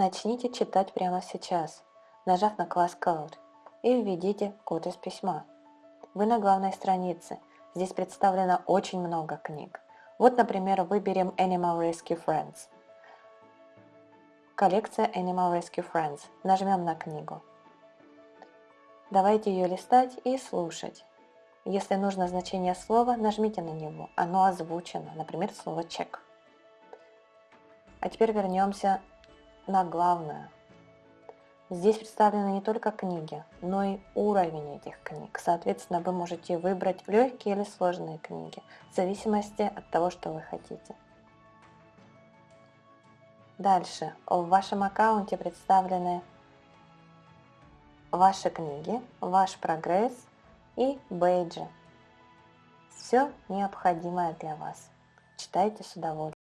Начните читать прямо сейчас, нажав на класс Code, и введите код из письма. Вы на главной странице. Здесь представлено очень много книг. Вот, например, выберем Animal Rescue Friends. Коллекция Animal Rescue Friends. Нажмем на книгу. Давайте ее листать и слушать. Если нужно значение слова, нажмите на него. Оно озвучено, например, слово check. А теперь вернемся на главное. Здесь представлены не только книги, но и уровень этих книг. Соответственно, вы можете выбрать легкие или сложные книги, в зависимости от того, что вы хотите. Дальше. В вашем аккаунте представлены ваши книги, ваш прогресс и бейджи. Все необходимое для вас. Читайте с удовольствием.